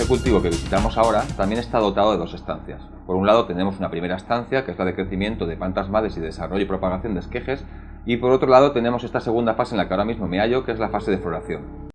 Este cultivo que visitamos ahora también está dotado de dos estancias. Por un lado tenemos una primera estancia, que es la de crecimiento de plantas madres y desarrollo y propagación de esquejes, y por otro lado tenemos esta segunda fase en la que ahora mismo me hallo, que es la fase de floración.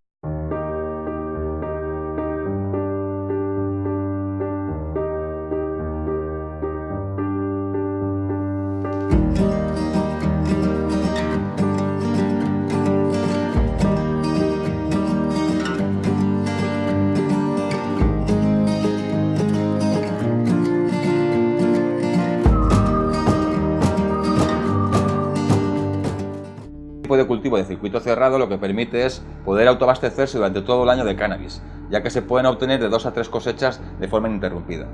Tipo de cultivo de circuito cerrado lo que permite es poder autoabastecerse durante todo el año de cannabis, ya que se pueden obtener de dos a tres cosechas de forma ininterrumpida.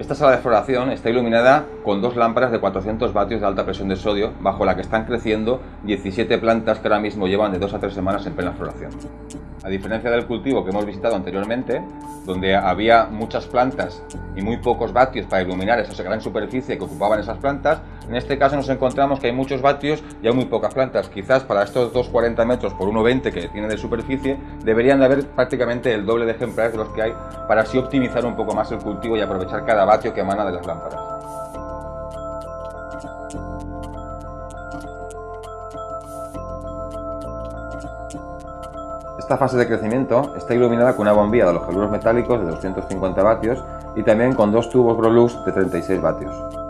Esta sala de floración está iluminada con dos lámparas de 400 vatios de alta presión de sodio, bajo la que están creciendo 17 plantas que ahora mismo llevan de 2 a 3 semanas en plena floración. A diferencia del cultivo que hemos visitado anteriormente, donde había muchas plantas y muy pocos vatios para iluminar esa gran superficie que ocupaban esas plantas, en este caso nos encontramos que hay muchos vatios y hay muy pocas plantas. Quizás para estos 240 metros por 1,20 que tiene de superficie, deberían de haber prácticamente el doble de ejemplares de los que hay para así optimizar un poco más el cultivo y aprovechar cada vatio que emana de las lámparas. Esta fase de crecimiento está iluminada con una bombilla de halogeluros metálicos de 250 vatios y también con dos tubos Grolux de 36 vatios.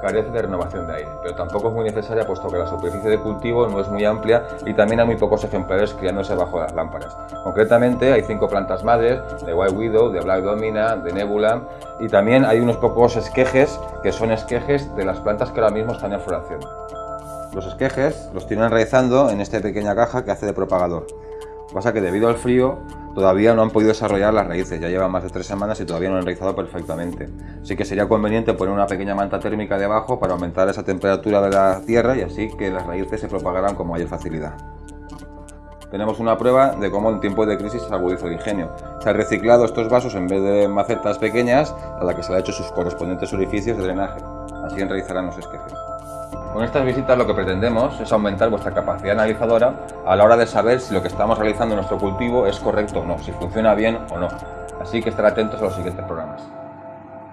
Carece de renovación de aire, pero tampoco es muy necesaria puesto que la superficie de cultivo no es muy amplia y también hay muy pocos ejemplares criándose bajo las lámparas. Concretamente hay cinco plantas madres, de White Widow, de Black Domina, de Nebula y también hay unos pocos esquejes que son esquejes de las plantas que ahora mismo están en floración. Los esquejes los tienen enraizando en esta pequeña caja que hace de propagador. Pasa que debido al frío todavía no han podido desarrollar las raíces, ya llevan más de tres semanas y todavía no han enraizado perfectamente. Así que sería conveniente poner una pequeña manta térmica debajo para aumentar esa temperatura de la tierra y así que las raíces se propagaran con mayor facilidad. Tenemos una prueba de cómo en tiempo de crisis se agudiza el ingenio. Se han reciclado estos vasos en vez de macetas pequeñas a la que se le ha hecho sus correspondientes orificios de drenaje. Así enraizarán los esquejes. Con estas visitas lo que pretendemos es aumentar vuestra capacidad analizadora a la hora de saber si lo que estamos realizando en nuestro cultivo es correcto o no, si funciona bien o no. Así que estar atentos a los siguientes programas.